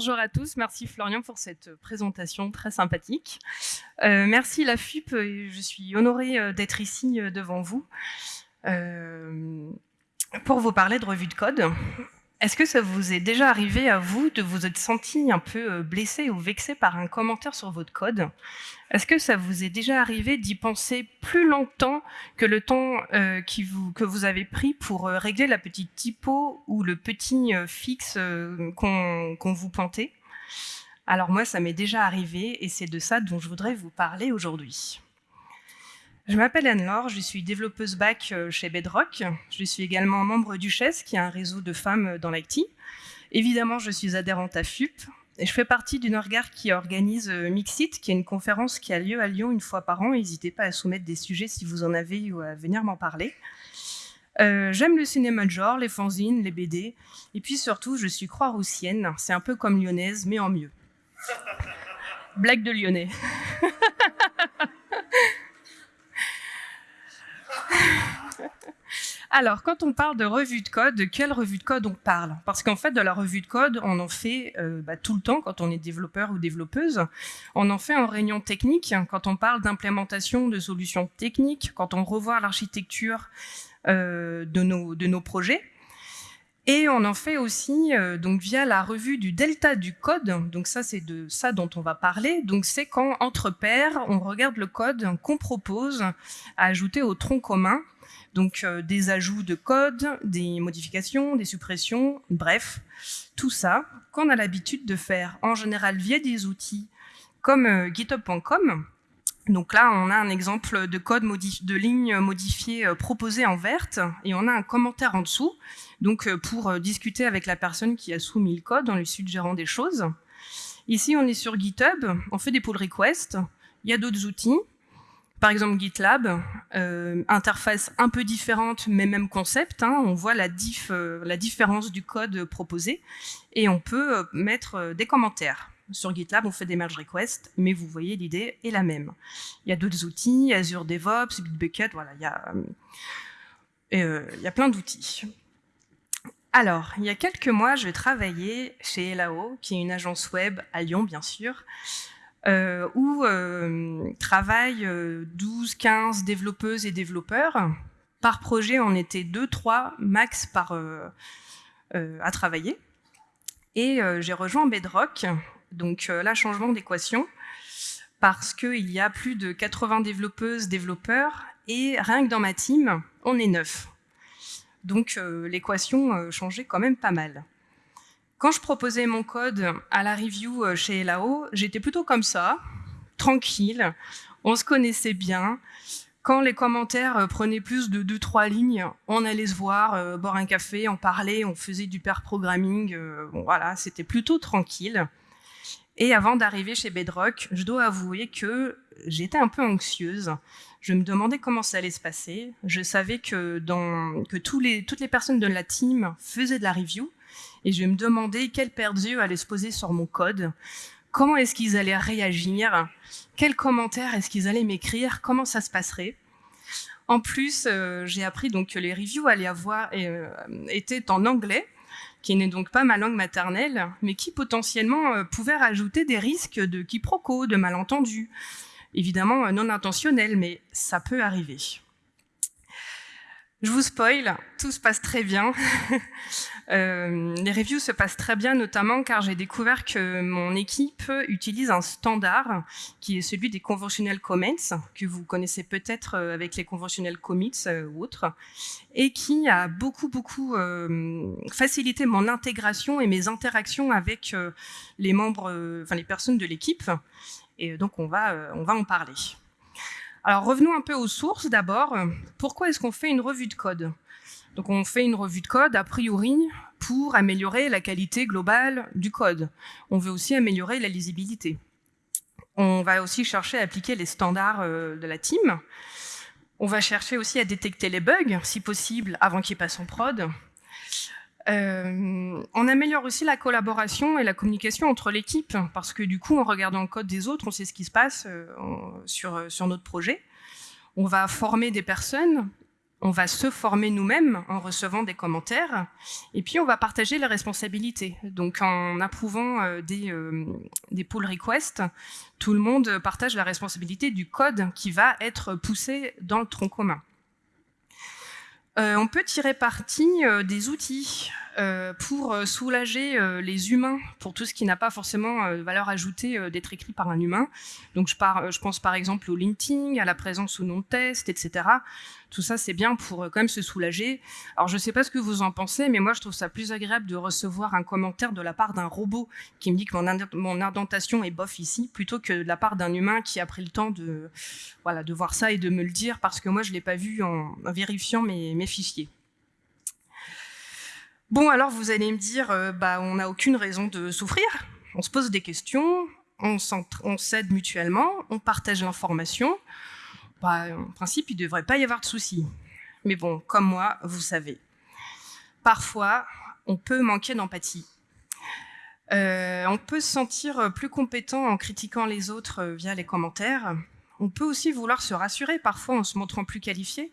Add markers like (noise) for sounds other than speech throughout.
Bonjour, à tous. Merci Florian pour cette présentation très sympathique. Euh, merci la FUP, je suis honorée euh, d'être ici euh, devant vous pour vous parler de revue de code. Est-ce que ça vous est déjà arrivé à vous de vous être senti un peu euh, blessé ou vexé par un commentaire sur votre code? Est-ce que ça vous est déjà arrivé d'y penser plus longtemps que le temps euh, que vous avez pris pour euh, régler la petite typo ou le petit fixe qu'on vous pointait? Alors moi, ça m'est déjà arrivé et c'est de ça dont je voudrais vous parler aujourd'hui. Je m'appelle Anne-Laure, je suis développeuse back euh, chez Bedrock. Je suis également membre du qui est un réseau de femmes dans l'IT. Évidemment, je suis adhérente à FUP, je fais partie d'une regard qui organise euh, Mixit, qui est une conférence qui a lieu à Lyon une fois par an. N'hésitez pas à soumettre des sujets si vous en avez ou à venir m'en parler. Euh, j'aime le cinéma de genre, les fanzines, les BD, et puis surtout, je suis croix-roussienne. C'est un peu comme lyonnaise, mais en mieux. Blague de lyonnais. (laughs) Alors, quand on parle de revue de code, de quelle revue de code on parle? Parce qu'en fait, de la revue de code, on en fait euh, bah, tout le temps quand on est développeur ou développeuse. On en fait en réunion technique, quand on parle d'implémentation de solutions techniques, quand on revoit l'architecture euh, de, nos, de nos projets. Et on en fait aussi euh, donc via la revue du delta du code. Donc ça, c'est de ça dont on va parler. Donc c'est quand entre pairs, on regarde le code qu'on propose à ajouter au tronc commun donc euh, des ajouts de code, des modifications, des suppressions, bref, tout ça qu'on a l'habitude de faire en général via des outils comme euh, github.com. Donc là, on a un exemple de code de ligne modifiée euh, proposée en verte et on a un commentaire en dessous. Donc pour discuter avec la personne qui a soumis le code en lui suggérant des choses. Ici, on est sur GitHub, on fait des pull requests. Il y a d'autres outils. Par exemple, GitLab, euh, interface un peu différente, mais même concept. Hein. on voit la, euh, la différence du code proposé et on peut euh, mettre des commentaires. Sur GitLab, on fait des merge requests, mais vous voyez, l'idée est la même. Il y a d'autres outils, Azure DevOps, Bitbucket, voilà, il y a, il y a plein d'outils. Alors, il y a quelques mois, je travaillais chez Elao, qui est une agence web à Lyon, bien sûr, euh, où euh, travaillent 12, euh, 15 développeuses et développeurs. Par projet, on était 2, 3 max par, à travailler. Et j'ai rejoint Bedrock, donc là, changement d'équation, parce qu'il y a plus de 80 développeuses, développeurs, et rien que dans ma team, on est 9. Donc l'équation changeait quand même pas mal. Quand je proposais mon code à la review euh, chez Elao, j'étais plutôt comme ça, tranquille, on se connaissait bien. Quand les commentaires euh, prenaient plus de 2-3 lignes, on allait se voir, euh, boire un café, en parler, on faisait du pair programming, bon voilà, c'était plutôt tranquille. Et avant d'arriver chez Bedrock, je dois avouer que j'étais un peu anxieuse. Je me demandais comment ça allait se passer. Je savais que, que tous les, toutes les personnes de la team faisaient de la review, et je vais me demander quelle paire d'yeux allait se poser sur mon code, comment est-ce qu'ils allaient réagir, quels commentaires est-ce qu'ils allaient m'écrire, comment ça se passerait? En plus, euh, j'ai appris donc que les reviews allaient avoir euh, étaient en anglais, qui n'est donc pas ma langue maternelle, mais qui potentiellement euh, pouvait rajouter des risques de quiproquos, de malentendus. Évidemment non intentionnels, mais ça peut arriver. Je vous spoil, tout se passe très bien. (laughs) euh, les reviews se passent très bien, notamment car j'ai découvert que mon équipe utilise un standard qui est celui des conventionnels comments, que vous connaissez peut-être euh, avec les conventionnels commits euh, ou autres, et qui a beaucoup, beaucoup facilité mon intégration et mes interactions avec les membres, enfin les personnes de l'équipe. Et donc, on va, on va en parler. Alors revenons un peu aux sources d'abord. Pourquoi est-ce qu'on fait une revue de code? Donc on fait une revue de code a priori pour améliorer la qualité globale du code. On veut aussi améliorer la lisibilité. On va aussi chercher à appliquer les standards euh, de la team. On va chercher aussi à détecter les bugs, si possible, avant qu'ils passent en prod. Euh, on améliore aussi la collaboration et la communication entre l'équipe, parce que du coup, en regardant le code des autres, on sait ce qui se passe euh, sur, sur notre projet. On va former des personnes on va se former nous-mêmes en recevant des commentaires, et puis on va partager les responsabilités. Donc en approuvant euh, des, euh, des, pull requests, tout le monde partage la responsabilité du code qui va être poussé dans le tronc commun. Euh, on peut tirer parti des outils. euh, pour euh, soulager euh, les humains, pour tout ce qui n'a pas forcément valeur ajoutée d'être écrit par un humain. Donc je, pense par exemple au linting, à la présence ou non de test, etc. Tout ça, c'est bien pour quand même se soulager. Alors je ne sais pas ce que vous en pensez, mais moi je trouve ça plus agréable de recevoir un commentaire de la part d'un robot qui me dit que mon, indentation est bof ici, plutôt que de la part d'un humain qui a pris le temps de, voilà, de voir ça et de me le dire, parce que moi je ne l'ai pas vu en, vérifiant mes fichiers. Bon, alors vous allez me dire, euh, bah, on n'a aucune raison de souffrir. On se pose des questions, on s'aide mutuellement, on partage l'information. Bah, en principe, il ne devrait pas y avoir de soucis. Mais bon, comme moi, vous savez, parfois, on peut manquer d'empathie. Euh, on peut se sentir plus compétent en critiquant les autres euh, via les commentaires. On peut aussi vouloir se rassurer, parfois en se montrant plus qualifié.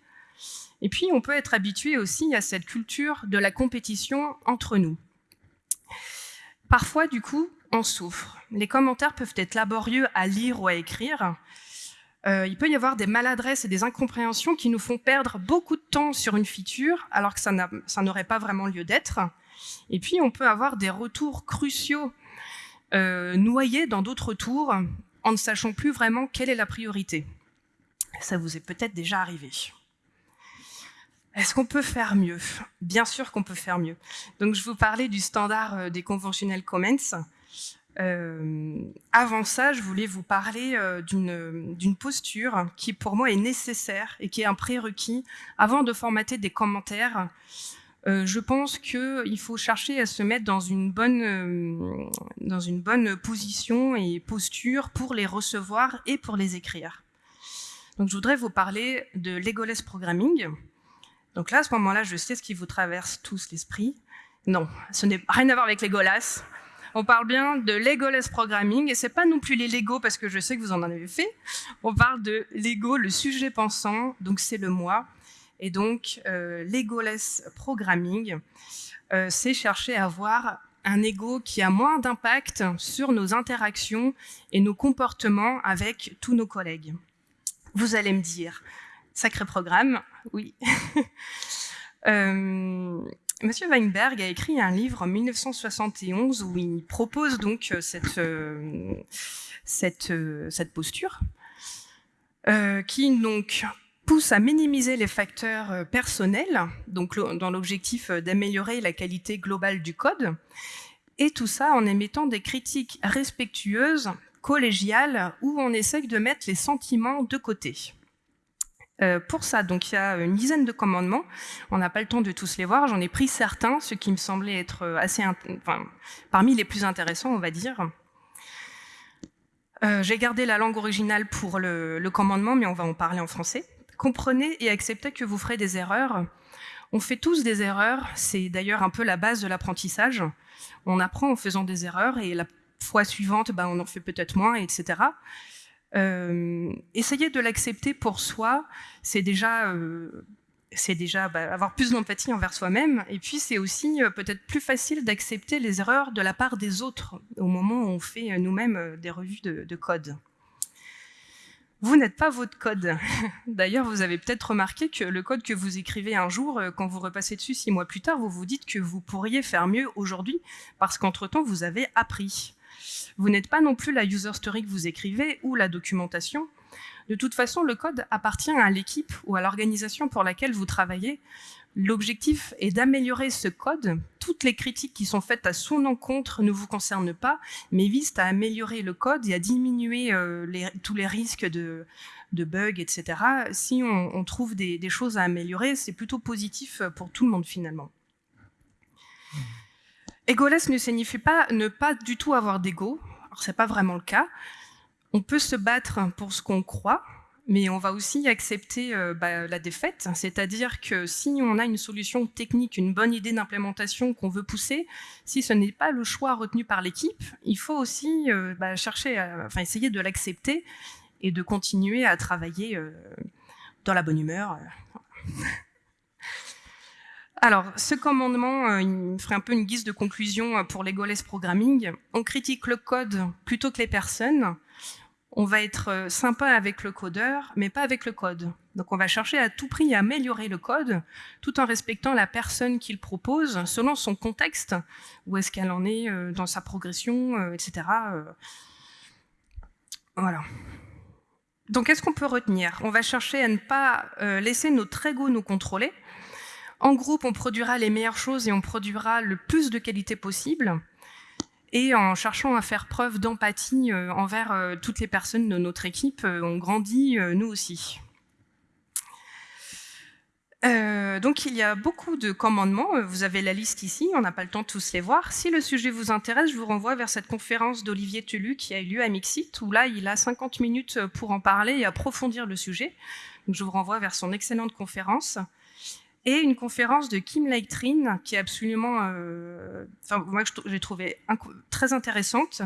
Et puis, on peut être habitué aussi à cette culture de la compétition entre nous. Parfois, du coup, on souffre. Les commentaires peuvent être laborieux à lire ou à écrire. Euh, il peut y avoir des maladresses et des incompréhensions qui nous font perdre beaucoup de temps sur une feature, alors que ça n'aurait pas vraiment lieu d'être. Et puis, on peut avoir des retours cruciaux euh, noyés dans d'autres tours, en ne sachant plus vraiment quelle est la priorité. Ça vous est peut-être déjà arrivé. Est-ce qu'on peut faire mieux? Bien sûr qu'on peut faire mieux. Donc, je vous parlais du standard euh, des conventionnels comments. Euh, avant ça, je voulais vous parler euh, d'une posture qui, pour moi, est nécessaire et qui est un prérequis avant de formater des commentaires. je pense qu'il faut chercher à se mettre dans une, bonne, position et posture pour les recevoir et pour les écrire. Donc, je voudrais vous parler de Legoless Programming. Donc là, à ce moment-là, je sais ce qui vous traverse tous l'esprit. Non, ce n'est rien à voir avec les Golas. On parle bien de Legolas Programming, et c'est pas non plus les Lego, parce que je sais que vous en avez fait. On parle de Lego, le sujet pensant, donc c'est le moi. Et donc, euh, Programming, euh, c'est chercher à avoir un ego qui a moins d'impact sur nos interactions et nos comportements avec tous nos collègues. Vous allez me dire, Sacré programme, oui. (laughs) euh, Monsieur Weinberg a écrit un livre en 1971 où il propose donc euh, cette, euh, cette, posture qui donc pousse à minimiser les facteurs personnels, dans l'objectif d'améliorer la qualité globale du code, et tout ça en émettant des critiques respectueuses, collégiales, où on essaye de mettre les sentiments de côté. Euh, pour ça, donc il y a une dizaine de commandements. On n'a pas le temps de tous les voir. J'en ai pris certains, ceux qui me semblaient être euh, assez, parmi les plus intéressants, on va dire. Euh, J'ai gardé la langue originale pour le, le, commandement, mais on va en parler en français. Comprenez et acceptez que vous ferez des erreurs. On fait tous des erreurs. C'est d'ailleurs un peu la base de l'apprentissage. On apprend en faisant des erreurs et la fois suivante, ben, on en fait peut-être moins, etc. Euh, essayer de l'accepter pour soi, c'est déjà, euh, bah, avoir plus d'empathie envers soi-même. Et puis, c'est aussi euh, peut-être plus facile d'accepter les erreurs de la part des autres au moment où on fait nous-mêmes des revues de, code. Vous n'êtes pas votre code. (laughs) D'ailleurs, vous avez peut-être remarqué que le code que vous écrivez un jour, quand vous repassez dessus six mois plus tard, vous vous dites que vous pourriez faire mieux aujourd'hui parce qu'entre-temps, vous avez appris. Vous n'êtes pas non plus la user story que vous écrivez ou la documentation. De toute façon, le code appartient à l'équipe ou à l'organisation pour laquelle vous travaillez. L'objectif est d'améliorer ce code. Toutes les critiques qui sont faites à son encontre ne vous concernent pas, mais visent à améliorer le code et à diminuer euh, tous les risques de, bugs, etc. Si on, trouve des, des, choses à améliorer, c'est plutôt positif pour tout le monde finalement. Égoless ne signifie pas ne pas du tout avoir d'ego. Alors, c'est pas vraiment le cas. On peut se battre pour ce qu'on croit, mais on va aussi accepter euh, bah, la défaite. C'est-à-dire que si on a une solution technique, une bonne idée d'implémentation qu'on veut pousser, si ce n'est pas le choix retenu par l'équipe, il faut aussi euh, bah, chercher, enfin essayer de l'accepter et de continuer à travailler euh, dans la bonne humeur. (laughs) Alors, ce commandement, euh, il ferait un peu une guise de conclusion pour les Goles Programming. On critique le code plutôt que les personnes. On va être sympa avec le codeur, mais pas avec le code. Donc on va chercher à tout prix à améliorer le code, tout en respectant la personne qui le propose, selon son contexte, où est-ce qu'elle en est dans sa progression, etc. Voilà. Donc, qu'est-ce qu'on peut retenir? On va chercher à ne pas euh, laisser notre ego nous contrôler. En groupe, on produira les meilleures choses et on produira le plus de qualité possible. Et en cherchant à faire preuve d'empathie euh, envers euh, toutes les personnes de notre équipe, on grandit nous aussi. Euh, donc il y a beaucoup de commandements, euh, vous avez la liste ici, on n'a pas le temps de tous les voir. Si le sujet vous intéresse, je vous renvoie vers cette conférence d'Olivier Telu qui a eu lieu à Mixit, où là il a 50 minutes pour en parler et approfondir le sujet. Donc je vous renvoie vers son excellente conférence. Et une conférence de Kim Leichtrin qui est absolument, euh, enfin moi j'ai trouvé très intéressante.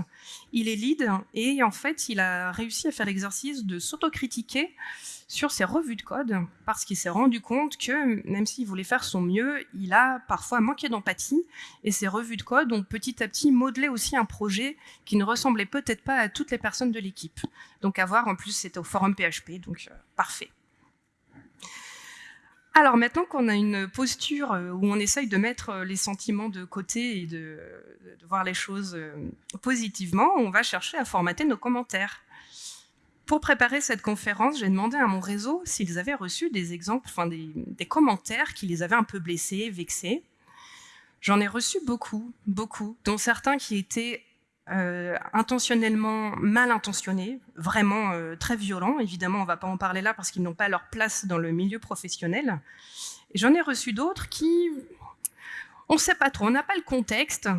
Il est lead et en fait il a réussi à faire l'exercice de s'autocritiquer sur ses revues de code parce qu'il s'est rendu compte que même s'il voulait faire son mieux, il a parfois manqué d'empathie et ses revues de code ont petit à petit modelé aussi un projet qui ne ressemblait peut-être pas à toutes les personnes de l'équipe. Donc à voir, en plus c'était au forum PHP, donc euh, parfait. Alors maintenant qu'on a une posture euh, où on essaye de mettre euh, les sentiments de côté et de voir les choses positivement, on va chercher à formater nos commentaires. Pour préparer cette conférence, j'ai demandé à mon réseau s'ils avaient reçu des exemples, enfin des, commentaires qui les avaient un peu blessés, vexés. J'en ai reçu beaucoup, beaucoup, dont certains qui étaient euh, intentionnellement mal intentionnés, vraiment euh, très violents. Évidemment, on ne va pas en parler là parce qu'ils n'ont pas leur place dans le milieu professionnel. J'en ai reçu d'autres qui, on ne sait pas trop, on n'a pas le contexte,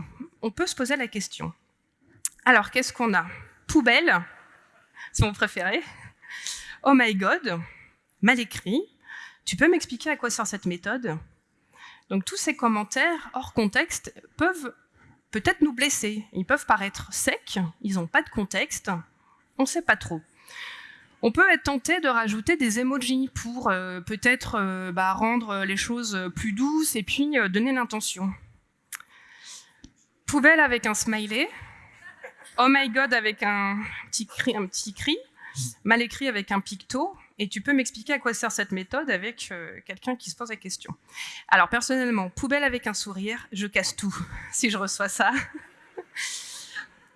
on peut se poser la question. Alors, qu'est-ce qu'on a? Poubelle, c'est mon préféré. Oh my god, mal écrit. Tu peux m'expliquer à quoi sert cette méthode? Donc tous ces commentaires hors contexte peuvent peut-être nous blesser. Ils peuvent paraître secs, ils n'ont pas de contexte, on ne sait pas trop. On peut être tenté de rajouter des emojis pour euh, peut-être euh, bah, rendre les choses plus douces et puis euh, donner l'intention. Poubelle avec un smiley, Oh my God avec un petit cri, un petit cri mal écrit avec un picto, et tu peux m'expliquer à quoi sert cette méthode avec euh, quelqu'un qui se pose la question. Alors personnellement, poubelle avec un sourire, je casse tout (laughs) si je reçois ça.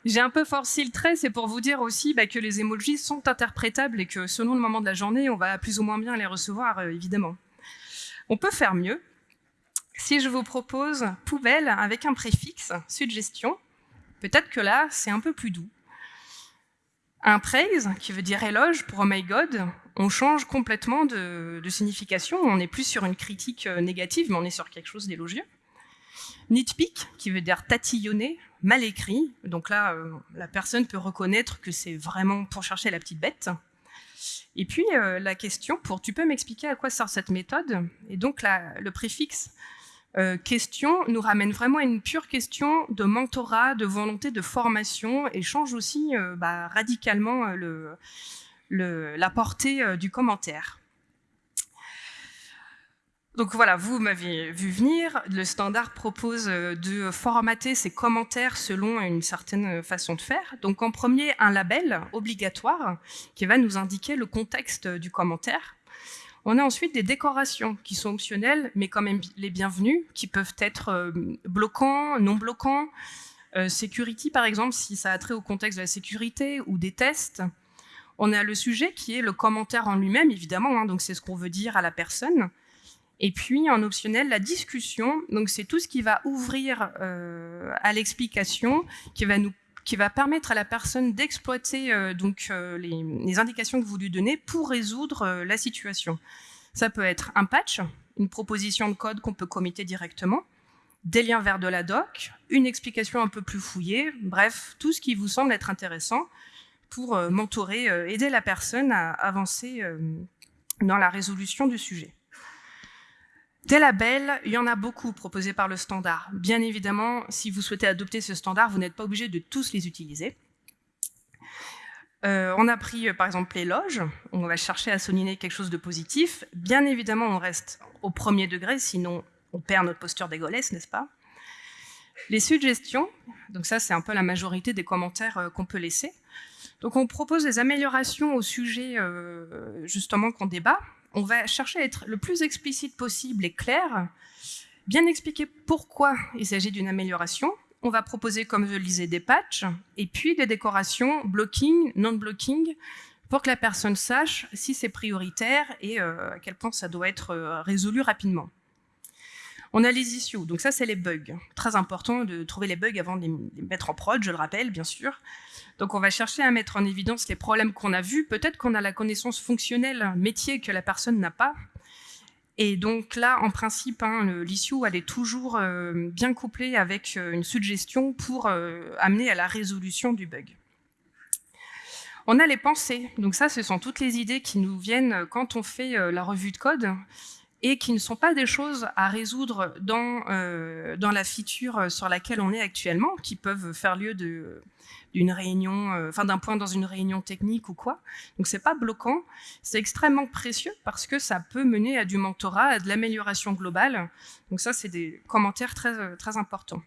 J'ai un peu forcé le trait, c'est pour vous dire aussi bah, que les emojis sont interprétables et que selon le moment de la journée, on va plus ou moins bien les recevoir, euh, évidemment. On peut faire mieux. Si je vous propose poubelle avec un préfixe, suggestion, Peut-être que là, c'est un peu plus doux. Un praise, qui veut dire éloge pour Oh my God, on change complètement de, signification. On n'est plus sur une critique euh, négative, mais on est sur quelque chose d'élogieux. Nitpick, qui veut dire tatillonner, mal écrit. Donc là, euh, la personne peut reconnaître que c'est vraiment pour chercher la petite bête. Et puis, euh, la question pour « tu peux m'expliquer à quoi sert cette méthode ?» Et donc, le préfixe question nous ramène vraiment à une pure question de mentorat, de volonté de formation et change aussi bah, radicalement euh, la portée du commentaire. Donc voilà, vous m'avez vu venir, le standard propose de formater ces commentaires selon une certaine façon de faire. Donc en premier, un label obligatoire qui va nous indiquer le contexte du commentaire. On a ensuite des décorations qui sont optionnelles, mais quand même les bienvenues, qui peuvent être euh, bloquants, non bloquants. Euh, security, par exemple, si ça a trait au contexte de la sécurité, ou des tests. On a le sujet qui est le commentaire en lui-même, évidemment, hein, donc c'est ce qu'on veut dire à la personne. Et puis, en optionnel, la discussion, donc c'est tout ce qui va ouvrir euh, à l'explication, qui va nous qui va permettre à la personne d'exploiter euh, donc euh, les, indications que vous lui donnez pour résoudre la situation. Ça peut être un patch, une proposition de code qu'on peut committer directement, des liens vers de la doc, une explication un peu plus fouillée, bref, tout ce qui vous semble être intéressant pour mentorer, aider la personne à avancer dans la résolution du sujet. Des labels, il y en a beaucoup proposés par le standard. Bien évidemment, si vous souhaitez adopter ce standard, vous n'êtes pas obligé de tous les utiliser. Euh, on a pris euh, par exemple l'éloge, on va chercher à souligner quelque chose de positif. Bien évidemment, on reste au premier degré, sinon on perd notre posture d'égolesse, n'est-ce pas? Les suggestions, donc ça c'est un peu la majorité des commentaires qu'on peut laisser. Donc on propose des améliorations au sujet justement qu'on débat. On va chercher à être le plus explicite possible et clair, bien expliquer pourquoi il s'agit d'une amélioration, on va proposer, comme je le disais, des patchs et puis des décorations blocking, non-blocking, pour que la personne sache si c'est prioritaire et euh, à quel point ça doit être euh, résolu rapidement. On a les issues, donc ça c'est les bugs. Très important de trouver les bugs avant de les mettre en prod, je le rappelle bien sûr. Donc on va chercher à mettre en évidence les problèmes qu'on a vus. Peut-être qu'on a la connaissance fonctionnelle métier que la personne n'a pas. Et donc là, en principe, hein, l'issue, elle est toujours euh, bien couplée avec euh, une suggestion pour euh, amener à la résolution du bug. On a les pensées. Donc ça, ce sont toutes les idées qui nous viennent quand on fait la revue de code et qui ne sont pas des choses à résoudre dans, dans la feature sur laquelle on est actuellement, qui peuvent faire lieu d'une réunion, euh, d'un point dans une réunion technique ou quoi. Donc c'est pas bloquant, c'est extrêmement précieux parce que ça peut mener à du mentorat, à de l'amélioration globale. Donc ça, c'est des commentaires très, euh, très importants.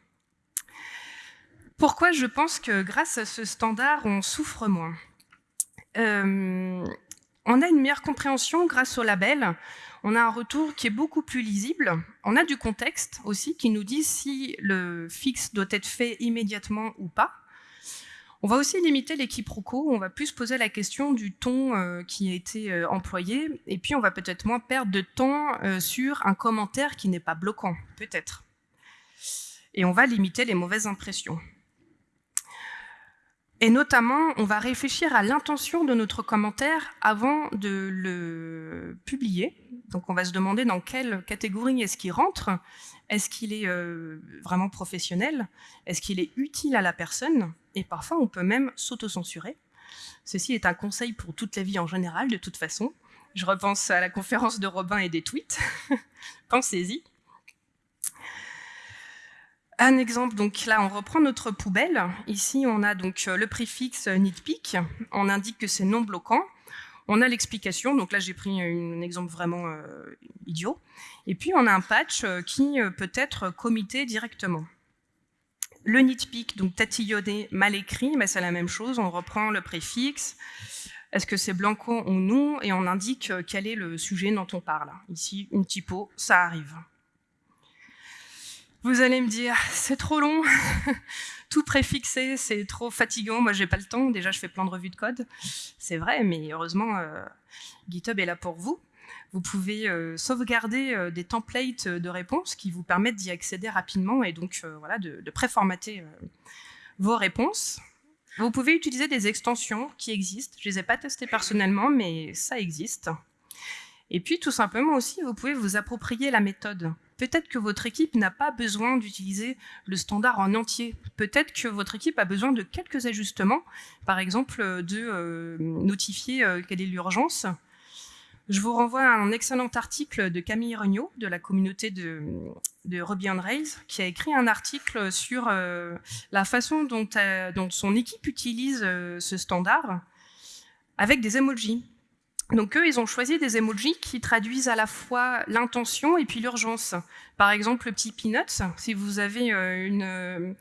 Pourquoi je pense que grâce à ce standard, on souffre moins? Euh, On a une meilleure compréhension grâce au label. On a un retour qui est beaucoup plus lisible. On a du contexte aussi qui nous dit si le fixe doit être fait immédiatement ou pas. On va aussi limiter les on va plus poser la question du ton euh, qui a été euh, employé, et puis on va peut-être moins perdre de temps euh, sur un commentaire qui n'est pas bloquant, peut-être. Et on va limiter les mauvaises impressions. Et notamment, on va réfléchir à l'intention de notre commentaire avant de le publier. Donc on va se demander dans quelle catégorie est-ce qu'il rentre. Est-ce qu'il est, vraiment professionnel? Est-ce qu'il est utile à la personne? Et parfois on peut même s'autocensurer. Ceci est un conseil pour toute la vie en général, de toute façon. Je repense à la conférence de Robin et des tweets. (laughs) Pensez-y. Un exemple, donc là on reprend notre poubelle. Ici on a donc le préfixe nitpick. On indique que c'est non bloquant. On a l'explication, donc là j'ai pris un exemple vraiment euh, idiot. Et puis on a un patch euh, qui euh, peut être comité directement. Le nitpick, donc tatillonné, mal écrit, mais c'est la même chose, on reprend le préfixe, est-ce que c'est blanco ou non, et on indique euh, quel est le sujet dont on parle. Ici, une typo, ça arrive. Vous allez me dire, c'est trop long, (laughs) tout préfixé, c'est trop fatigant, moi j'ai pas le temps, déjà je fais plein de revues de code. C'est vrai, mais heureusement, euh, GitHub est là pour vous. Vous pouvez euh, sauvegarder euh, des templates de réponses qui vous permettent d'y accéder rapidement et donc voilà, de, de préformater vos réponses. Vous pouvez utiliser des extensions qui existent. Je ne les ai pas testées personnellement, mais ça existe. Et puis, tout simplement aussi, vous pouvez vous approprier la méthode. Peut-être que votre équipe n'a pas besoin d'utiliser le standard en entier. Peut-être que votre équipe a besoin de quelques ajustements, par exemple de notifier quelle est l'urgence, je vous renvoie à un excellent article de Camille Regnault, de la communauté de, Ruby on Rails, qui a écrit un article sur euh, la façon euh, dont, son équipe utilise euh, ce standard avec des emojis. Donc eux, ils ont choisi des emojis qui traduisent à la fois l'intention et puis l'urgence. Par exemple, le petit peanuts, si vous avez une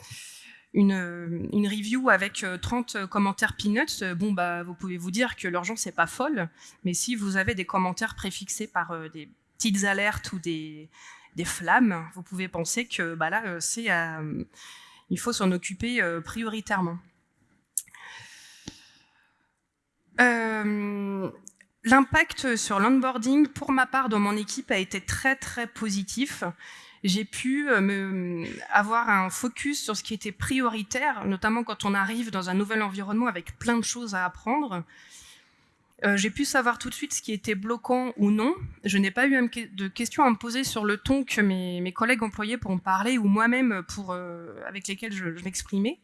une, une, review avec 30 euh, commentaires peanuts, euh, bon, bah, vous pouvez vous dire que l'urgence n'est pas folle, mais si vous avez des commentaires préfixés par euh, des petites alertes ou des, des, flammes, vous pouvez penser que bah, là, c'est, il faut s'en occuper prioritairement. L'impact sur l'onboarding, pour ma part, dans mon équipe, a été très très positif j'ai pu euh, avoir un focus sur ce qui était prioritaire, notamment quand on arrive dans un nouvel environnement avec plein de choses à apprendre. Euh, j'ai pu savoir tout de suite ce qui était bloquant ou non. Je n'ai pas eu de questions à me poser sur le ton que mes, collègues employaient pour me parler ou moi-même euh, avec lesquels je, m'exprimais.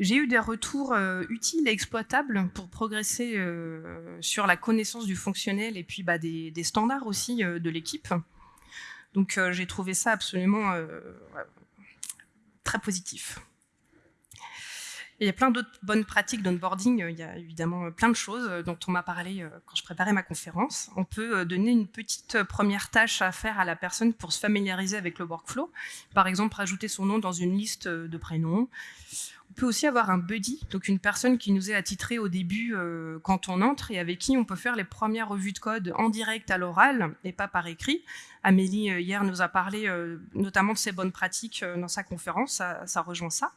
J'ai eu des retours utiles et exploitables pour progresser sur la connaissance du fonctionnel et puis bah, des, standards aussi de l'équipe. Donc euh, j'ai trouvé ça absolument euh, très positif. il y a plein d'autres bonnes pratiques d'onboarding. Il y a évidemment plein de choses dont on m'a parlé quand je préparais ma conférence. On peut donner une petite première tâche à faire à la personne pour se familiariser avec le workflow. Par exemple, rajouter son nom dans une liste de prénoms. On peut aussi avoir un buddy, donc une personne qui nous est attitrée au début euh, quand on entre et avec qui on peut faire les premières revues de code en direct à l'oral et pas par écrit. Amélie, euh, hier, nous a parlé euh, notamment de ses bonnes pratiques dans sa conférence, ça, ça, rejoint ça.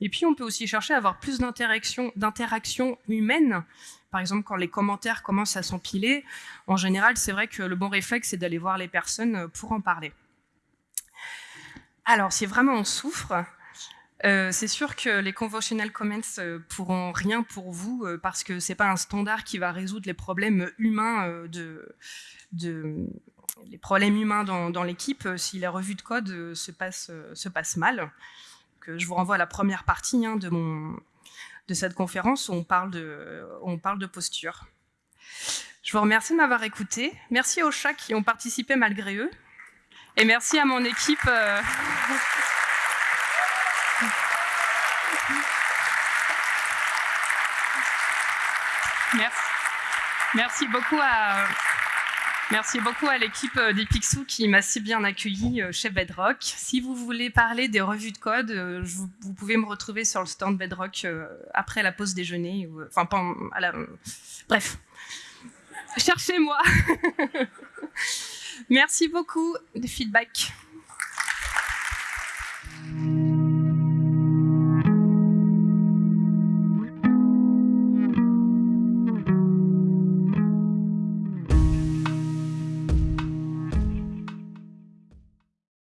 Et puis, on peut aussi chercher à avoir plus d'interaction humaine. Par exemple, quand les commentaires commencent à s'empiler, en général, c'est vrai que le bon réflexe, c'est d'aller voir les personnes pour en parler. Alors, si vraiment on souffre, euh, c'est sûr que les conventional comments euh, pourront rien pour vous euh, parce que c'est pas un standard qui va résoudre les problèmes humains de, les problèmes humains dans, l'équipe si la revue de code se passe, se passe mal. Que je vous renvoie à la première partie hein, de, mon, de cette conférence où on parle de, on parle de posture. Je vous remercie de m'avoir écouté. Merci aux chats qui ont participé malgré eux. Et merci à mon équipe. (laughs) Merci. Beaucoup à, l'équipe euh, des Pixou qui m'a si bien accueilli euh, chez Bedrock. Si vous voulez parler des revues de code, euh, vous pouvez me retrouver sur le stand Bedrock après la pause déjeuner. Enfin, à la, bref, cherchez-moi. (laughs) merci beaucoup de feedback.